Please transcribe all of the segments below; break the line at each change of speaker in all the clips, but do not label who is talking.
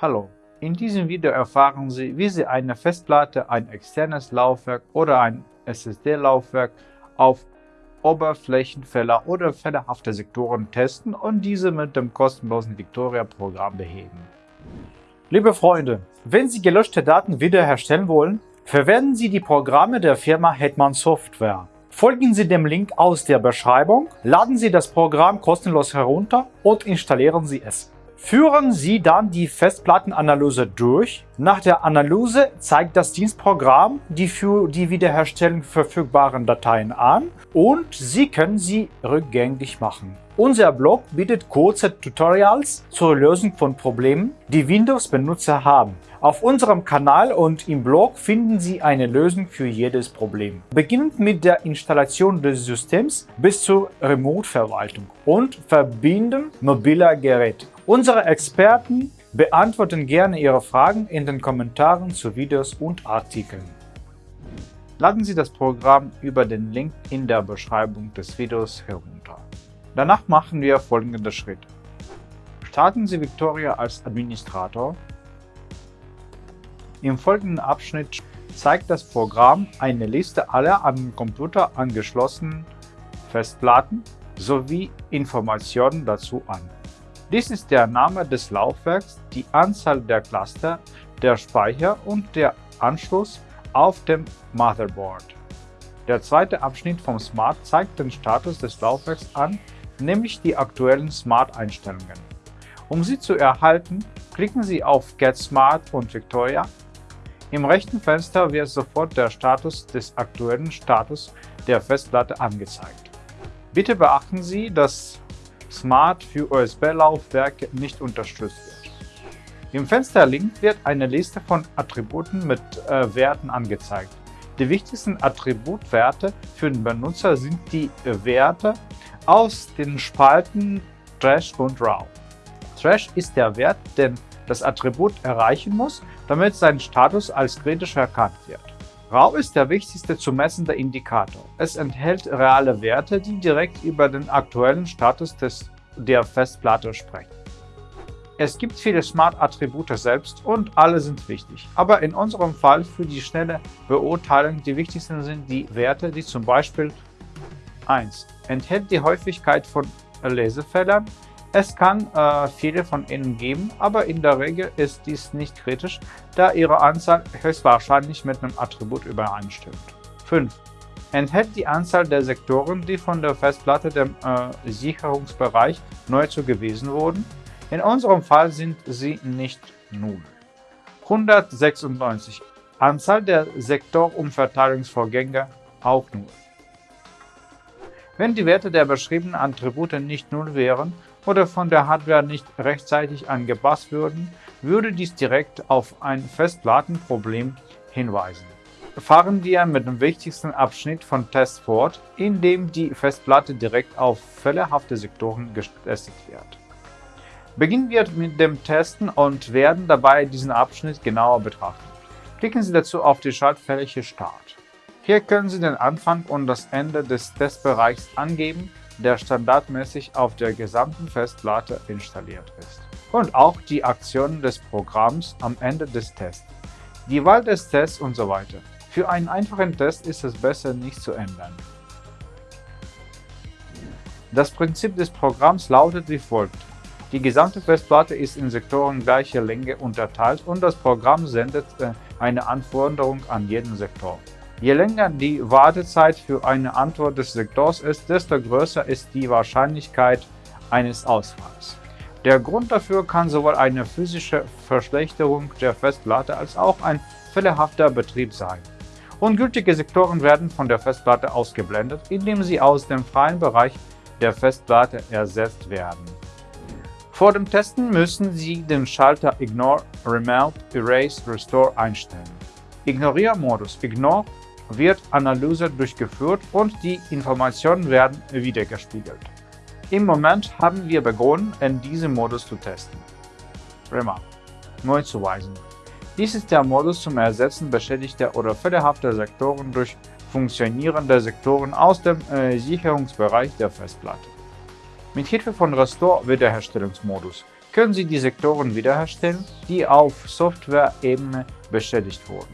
Hallo, in diesem Video erfahren Sie, wie Sie eine Festplatte, ein externes Laufwerk oder ein SSD-Laufwerk auf Oberflächenfehler oder fehlerhafte Sektoren testen und diese mit dem kostenlosen Victoria-Programm beheben. Liebe Freunde, wenn Sie gelöschte Daten wiederherstellen wollen, verwenden Sie die Programme der Firma Hetman Software. Folgen Sie dem Link aus der Beschreibung, laden Sie das Programm kostenlos herunter und installieren Sie es. Führen Sie dann die Festplattenanalyse durch. Nach der Analyse zeigt das Dienstprogramm die für die Wiederherstellung verfügbaren Dateien an und Sie können sie rückgängig machen. Unser Blog bietet kurze Tutorials zur Lösung von Problemen, die Windows-Benutzer haben. Auf unserem Kanal und im Blog finden Sie eine Lösung für jedes Problem. Beginnend mit der Installation des Systems bis zur Remote-Verwaltung und Verbinden mobiler Geräte. Unsere Experten beantworten gerne Ihre Fragen in den Kommentaren zu Videos und Artikeln. Laden Sie das Programm über den Link in der Beschreibung des Videos herunter. Danach machen wir folgende Schritte. Starten Sie Victoria als Administrator. Im folgenden Abschnitt zeigt das Programm eine Liste aller den Computer angeschlossenen Festplatten sowie Informationen dazu an. Dies ist der Name des Laufwerks, die Anzahl der Cluster, der Speicher und der Anschluss auf dem Motherboard. Der zweite Abschnitt vom Smart zeigt den Status des Laufwerks an, nämlich die aktuellen Smart-Einstellungen. Um sie zu erhalten, klicken Sie auf Get Smart und Victoria. Im rechten Fenster wird sofort der Status des aktuellen Status der Festplatte angezeigt. Bitte beachten Sie, dass Smart für USB-Laufwerke nicht unterstützt wird. Im Fenster links wird eine Liste von Attributen mit äh, Werten angezeigt. Die wichtigsten Attributwerte für den Benutzer sind die äh, Werte aus den Spalten Trash und Raw. Trash ist der Wert, den das Attribut erreichen muss, damit sein Status als kritisch erkannt wird. RAW ist der wichtigste zu messende Indikator. Es enthält reale Werte, die direkt über den aktuellen Status des, der Festplatte sprechen. Es gibt viele Smart-Attribute selbst und alle sind wichtig, aber in unserem Fall für die schnelle Beurteilung die wichtigsten sind die Werte, die zum Beispiel 1. Enthält die Häufigkeit von Lesefehlern, es kann äh, viele von ihnen geben, aber in der Regel ist dies nicht kritisch, da ihre Anzahl höchstwahrscheinlich mit einem Attribut übereinstimmt. 5. Enthält die Anzahl der Sektoren, die von der Festplatte dem äh, Sicherungsbereich neu zugewiesen wurden. In unserem Fall sind sie nicht 0. 196. Anzahl der Sektorumverteilungsvorgänge auch 0. Wenn die Werte der beschriebenen Attribute nicht 0 wären, oder von der Hardware nicht rechtzeitig angepasst würden, würde dies direkt auf ein Festplattenproblem hinweisen. Fahren wir mit dem wichtigsten Abschnitt von Test fort, in dem die Festplatte direkt auf fehlerhafte Sektoren getestet wird. Beginnen wir mit dem Testen und werden dabei diesen Abschnitt genauer betrachten. Klicken Sie dazu auf die Schaltfläche Start. Hier können Sie den Anfang und das Ende des Testbereichs angeben der standardmäßig auf der gesamten Festplatte installiert ist. Und auch die Aktionen des Programms am Ende des Tests, die Wahl des Tests und so weiter. Für einen einfachen Test ist es besser, nicht zu ändern. Das Prinzip des Programms lautet wie folgt. Die gesamte Festplatte ist in Sektoren gleicher Länge unterteilt und das Programm sendet äh, eine Anforderung an jeden Sektor. Je länger die Wartezeit für eine Antwort des Sektors ist, desto größer ist die Wahrscheinlichkeit eines Ausfalls. Der Grund dafür kann sowohl eine physische Verschlechterung der Festplatte als auch ein fehlerhafter Betrieb sein. Ungültige Sektoren werden von der Festplatte ausgeblendet, indem sie aus dem freien Bereich der Festplatte ersetzt werden. Vor dem Testen müssen Sie den Schalter Ignore, Remove, Erase, Restore einstellen. Ignoriermodus Ignore wird Analyse durchgeführt und die Informationen werden wiedergespiegelt. Im Moment haben wir begonnen, in diesem Modus zu testen. Remark. Neu zuweisen. Dies ist der Modus zum Ersetzen beschädigter oder fehlerhafter Sektoren durch funktionierende Sektoren aus dem äh, Sicherungsbereich der Festplatte. Mit Hilfe von Restore Wiederherstellungsmodus können Sie die Sektoren wiederherstellen, die auf Software-Ebene beschädigt wurden.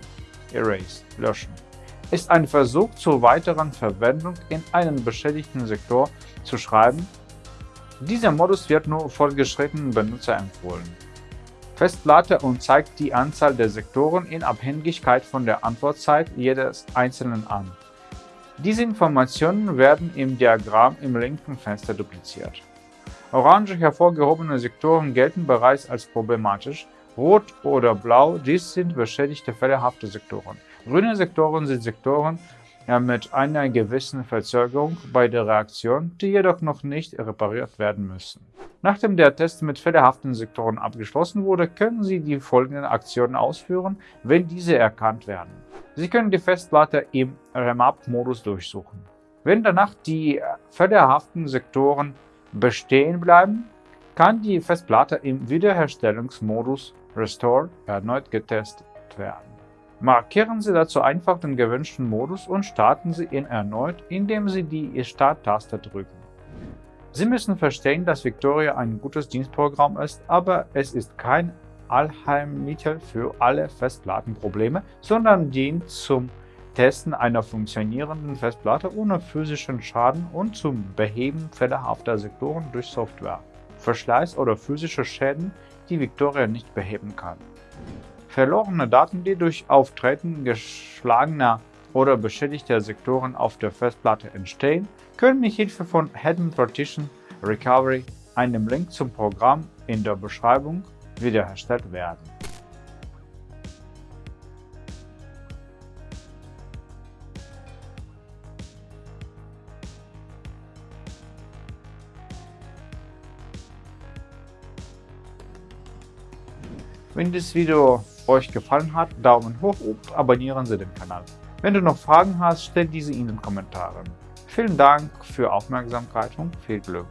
Erase – Löschen ist ein Versuch zur weiteren Verwendung in einen beschädigten Sektor zu schreiben. Dieser Modus wird nur fortgeschrittenen Benutzer empfohlen. Festplatte und zeigt die Anzahl der Sektoren in Abhängigkeit von der Antwortzeit jedes einzelnen an. Diese Informationen werden im Diagramm im linken Fenster dupliziert. Orange hervorgehobene Sektoren gelten bereits als problematisch, rot oder blau, dies sind beschädigte fällehafte Sektoren. Grüne Sektoren sind Sektoren mit einer gewissen Verzögerung bei der Reaktion, die jedoch noch nicht repariert werden müssen. Nachdem der Test mit fehlerhaften Sektoren abgeschlossen wurde, können Sie die folgenden Aktionen ausführen, wenn diese erkannt werden. Sie können die Festplatte im Remap-Modus durchsuchen. Wenn danach die fehlerhaften Sektoren bestehen bleiben, kann die Festplatte im Wiederherstellungsmodus Restore erneut getestet werden. Markieren Sie dazu einfach den gewünschten Modus und starten Sie ihn erneut, indem Sie die Start-Taste drücken. Sie müssen verstehen, dass Victoria ein gutes Dienstprogramm ist, aber es ist kein Allheilmittel für alle Festplattenprobleme, sondern dient zum Testen einer funktionierenden Festplatte ohne physischen Schaden und zum Beheben fehlerhafter Sektoren durch Software, Verschleiß oder physische Schäden, die Victoria nicht beheben kann. Verlorene Daten, die durch Auftreten geschlagener oder beschädigter Sektoren auf der Festplatte entstehen, können mit Hilfe von Hidden Partition Recovery, einem Link zum Programm in der Beschreibung, wiederhergestellt werden. Wenn das Video euch gefallen hat, Daumen hoch und abonnieren Sie den Kanal. Wenn du noch Fragen hast, stell diese in den Kommentaren. Vielen Dank für Aufmerksamkeit und viel Glück!